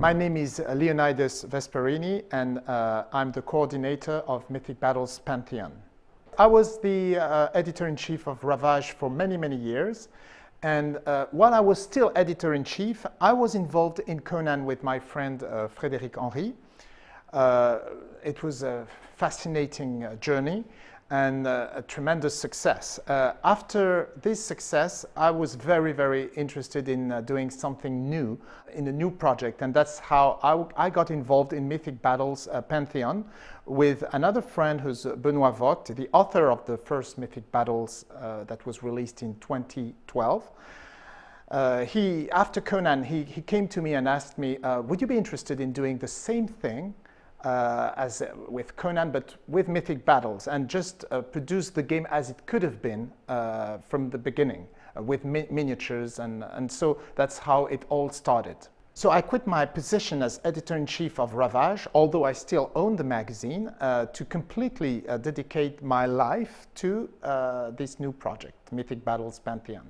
My name is Leonidas Vesperini and uh, I'm the coordinator of Mythic Battles Pantheon. I was the uh, editor-in-chief of Ravage for many, many years and uh, while I was still editor-in-chief, I was involved in Conan with my friend uh, Frédéric Henry. Uh, it was a fascinating uh, journey and uh, a tremendous success. Uh, after this success, I was very, very interested in uh, doing something new, in a new project, and that's how I, I got involved in Mythic Battles uh, Pantheon with another friend who's Benoit Vogt, the author of the first Mythic Battles uh, that was released in 2012. Uh, he, after Conan, he, he came to me and asked me, would you be interested in doing the same thing uh, as uh, with Conan, but with Mythic Battles, and just uh, produce the game as it could have been uh, from the beginning, uh, with mi miniatures, and, and so that's how it all started. So I quit my position as editor-in-chief of Ravage, although I still own the magazine, uh, to completely dedicate my life to this new project, Mythic Battles Pantheon.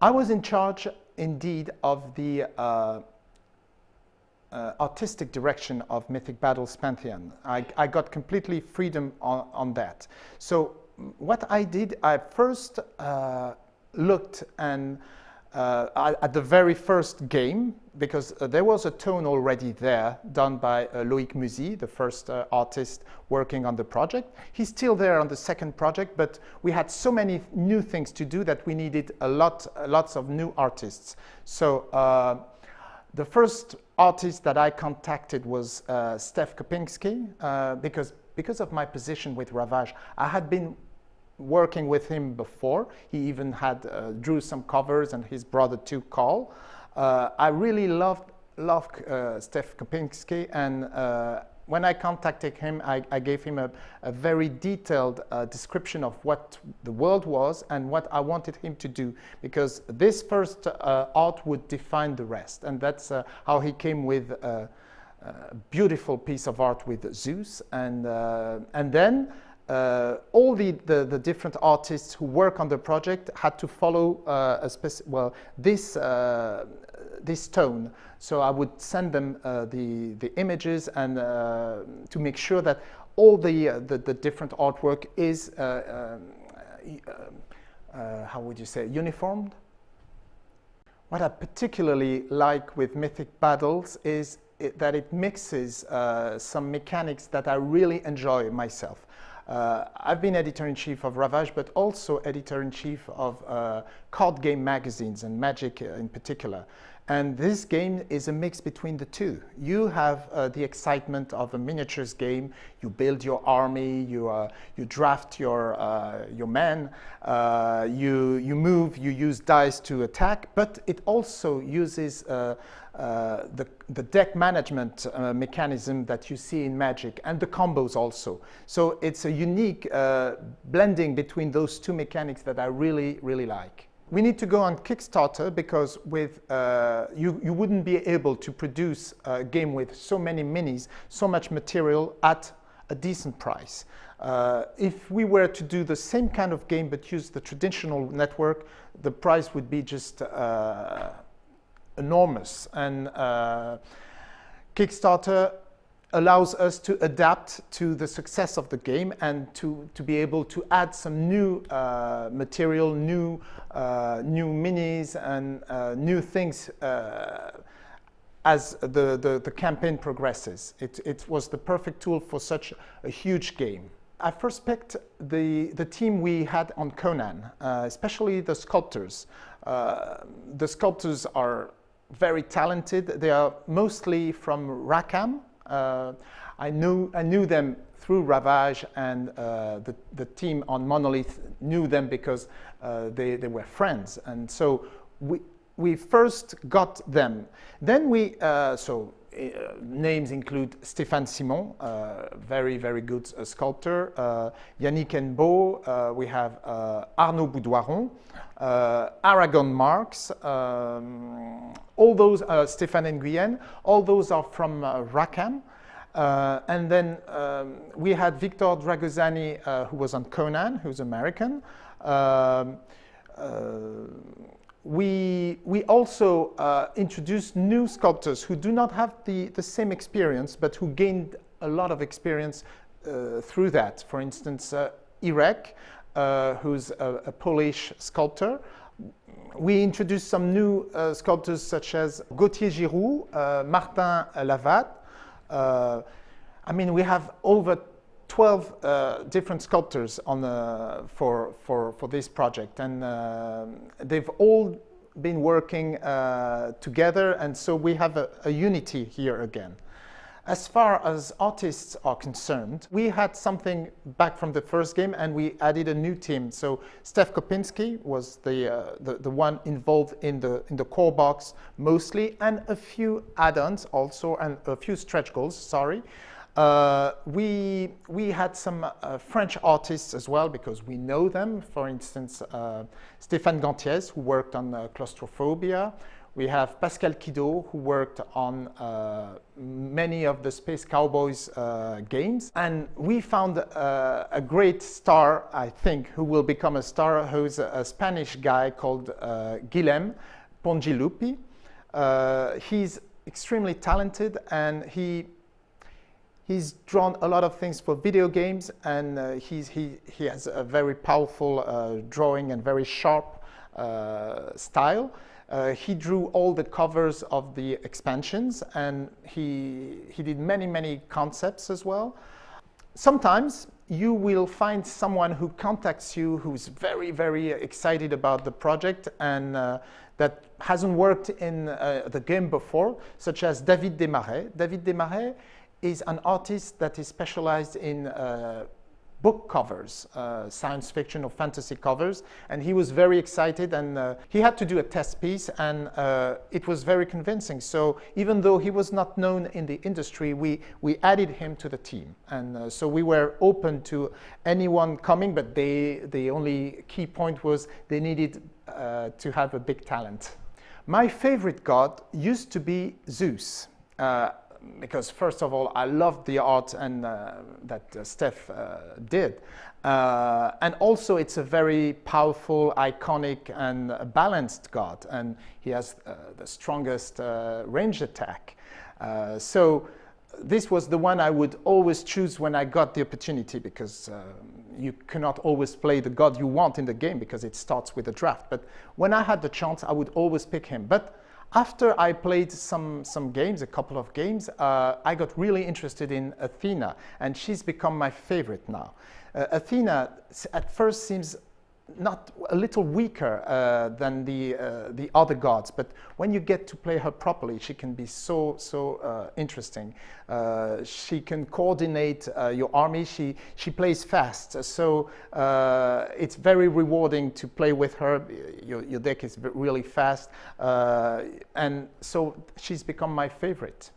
I was in charge, indeed, of the uh, artistic direction of Mythic Battles Pantheon. I, I got completely freedom on, on, that. So what I did, I first uh, looked and uh, at the very first game, because uh, there was a tone already there done by uh, Loïc Muzy, the first uh, artist working on the project. He's still there on the second project, but we had so many new things to do that we needed a lot, lots of new artists. So the first artist that I contacted was uh, Stef Kopinski uh, because, because of my position with Ravage. I had been working with him before. He even had uh, drew some covers and his brother too, Carl. Uh, I really loved, loved uh, Stef Kopinski and uh, when I contacted him, I, I gave him a, a very detailed uh, description of what the world was and what I wanted him to do, because this first uh, art would define the rest. And that's uh, how he came with a, a, beautiful piece of art with Zeus. And, uh, and then uh, all the, the, the, different artists who work on the project had to follow uh, a specific, well, this, uh, this tone. So I would send them uh, the, the images and uh, to make sure that all the, uh, the, the, different artwork is, um, how would you say, uniformed. What I particularly like with Mythic Battles is it, that it mixes some mechanics that I really enjoy myself. Uh, I've been editor-in-chief of Ravage, but also editor-in-chief of uh, card game magazines and Magic uh, in particular. And this game is a mix between the two. You have uh, the excitement of a miniatures game. You build your army, you, uh, you draft your, uh, your men, uh, you, you move, you use dice to attack, but it also uses uh, uh, the, the deck management mechanism that you see in Magic and the combos also. So it's a unique blending between those two mechanics that I really, really like we need to go on Kickstarter because with uh, you, you wouldn't be able to produce a game with so many minis, so much material at a decent price. Uh, if we were to do the same kind of game but use the traditional network, the price would be just uh, enormous. And uh, Kickstarter allows us to adapt to the success of the game and to, to be able to add some new uh, material, new, uh, new minis and uh, new things uh, as the, the, the, campaign progresses. It, it was the perfect tool for such a huge game. I first picked the, the team we had on Conan, uh, especially the sculptors. Uh, the sculptors are very talented. They are mostly from Rackham, uh, I, knew, I knew them through Ravage and uh, the, the team on Monolith knew them because uh, they, they were friends. And so we, we first got them. Then we, uh, so names include Stéphane Simon, uh, very, very good uh, sculptor, Yannick Hennebeau, we have Arnaud Boudoiron, Aragon Marx, um, all those, Stéphane Nguyen, all those are from Rackham. Uh, and then um, we had Victor Dragozani, uh, who was on Conan, who's American. Um, uh, we, we also uh, introduced new sculptors who do not have the, the same experience, but who gained a lot of experience uh, through that. For instance, uh, Irek, uh, who's a, a, Polish sculptor. We introduced some new uh, sculptors such as Gauthier Giroux, uh, Martin Lavat. I mean, we have over 12 uh, different sculptors on for, for, for this project and uh, they've all been working uh, together and so we have a, a, unity here again. As far as artists are concerned, we had something back from the first game and we added a new team. So Stef Kopinski was the, uh, the, the, one involved in the, in the core box mostly and a few add-ons also and a few stretch goals, sorry. Uh, we, we had some uh, French artists as well because we know them. For instance, uh, Stéphane Gantiez, who worked on uh, claustrophobia. We have Pascal Quidault, who worked on uh, many of the Space Cowboys uh, games. And we found a great star, I think, who will become a star, who's a, Spanish guy called Guillem Pongiluppi. he's extremely talented and he He's drawn a lot of things for video games and uh, he, he has a very powerful uh, drawing and very sharp uh, style. Uh, he drew all the covers of the expansions and he, he did many, many concepts as well. Sometimes you will find someone who contacts you who's very, very excited about the project and uh, that hasn't worked in uh, the game before, such as David Demaret. David Demaret is an artist that is specialized in uh, book covers, uh, science fiction or fantasy covers, and he was very excited and uh, he had to do a test piece and uh, it was very convincing. So even though he was not known in the industry, we, we added him to the team. And uh, so we were open to anyone coming, but they, the only key point was they needed uh, to have a big talent. My favorite god used to be Zeus. Because first of all, I loved the art and uh, that uh, Steph uh, did. Uh, and also it's a very powerful, iconic and balanced god. And he has uh, the strongest range attack. so this was the one I would always choose when I got the opportunity because you cannot always play the god you want in the game because it starts with a draft. But when I had the chance, I would always pick him. But after I played some, some games, a couple of games, uh, I got really interested in Athena, and she's become my favorite now. Uh, Athena at first seems not a little weaker uh, than the uh, the other gods, but when you get to play her properly, she can be so so uh, interesting. Uh, she can coordinate uh, your army. She she plays fast, so uh, it's very rewarding to play with her. Your your deck is really fast, and so she's become my favorite.